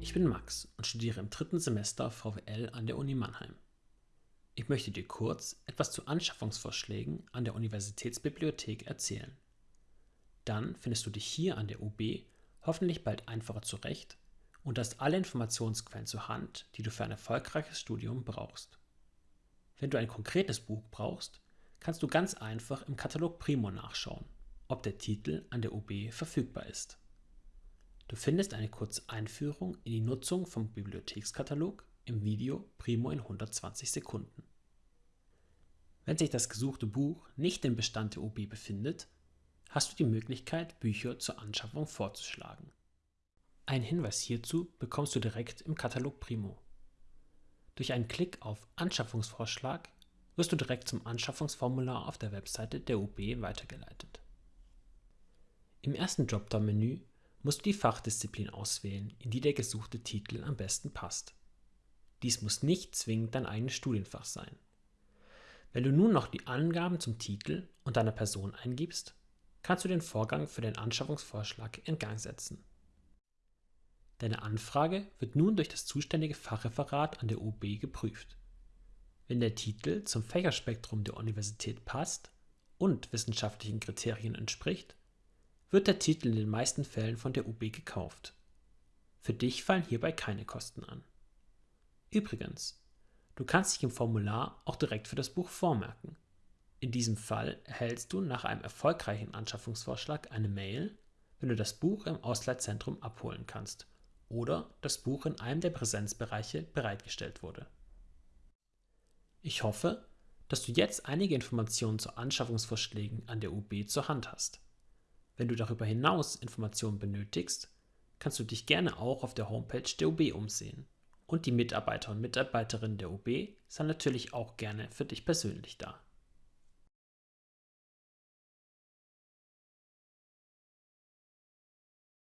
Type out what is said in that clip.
Ich bin Max und studiere im dritten Semester VWL an der Uni Mannheim. Ich möchte dir kurz etwas zu Anschaffungsvorschlägen an der Universitätsbibliothek erzählen. Dann findest du dich hier an der UB hoffentlich bald einfacher zurecht und hast alle Informationsquellen zur Hand, die du für ein erfolgreiches Studium brauchst. Wenn du ein konkretes Buch brauchst, kannst du ganz einfach im Katalog Primo nachschauen, ob der Titel an der UB verfügbar ist. Du findest eine kurze Einführung in die Nutzung vom Bibliothekskatalog im Video Primo in 120 Sekunden. Wenn sich das gesuchte Buch nicht im Bestand der UB befindet, hast du die Möglichkeit, Bücher zur Anschaffung vorzuschlagen. Einen Hinweis hierzu bekommst du direkt im Katalog Primo. Durch einen Klick auf Anschaffungsvorschlag wirst du direkt zum Anschaffungsformular auf der Webseite der UB weitergeleitet. Im ersten Dropdown-Menü musst du die Fachdisziplin auswählen, in die der gesuchte Titel am besten passt. Dies muss nicht zwingend dein eigenes Studienfach sein. Wenn du nun noch die Angaben zum Titel und deiner Person eingibst, kannst du den Vorgang für den Anschaffungsvorschlag in Gang setzen. Deine Anfrage wird nun durch das zuständige Fachreferat an der UB geprüft. Wenn der Titel zum Fächerspektrum der Universität passt und wissenschaftlichen Kriterien entspricht, wird der Titel in den meisten Fällen von der UB gekauft. Für dich fallen hierbei keine Kosten an. Übrigens, du kannst dich im Formular auch direkt für das Buch vormerken. In diesem Fall erhältst du nach einem erfolgreichen Anschaffungsvorschlag eine Mail, wenn du das Buch im Ausleitzentrum abholen kannst oder das Buch in einem der Präsenzbereiche bereitgestellt wurde. Ich hoffe, dass du jetzt einige Informationen zu Anschaffungsvorschlägen an der UB zur Hand hast. Wenn du darüber hinaus Informationen benötigst, kannst du dich gerne auch auf der Homepage der UB umsehen. Und die Mitarbeiter und Mitarbeiterinnen der UB sind natürlich auch gerne für dich persönlich da.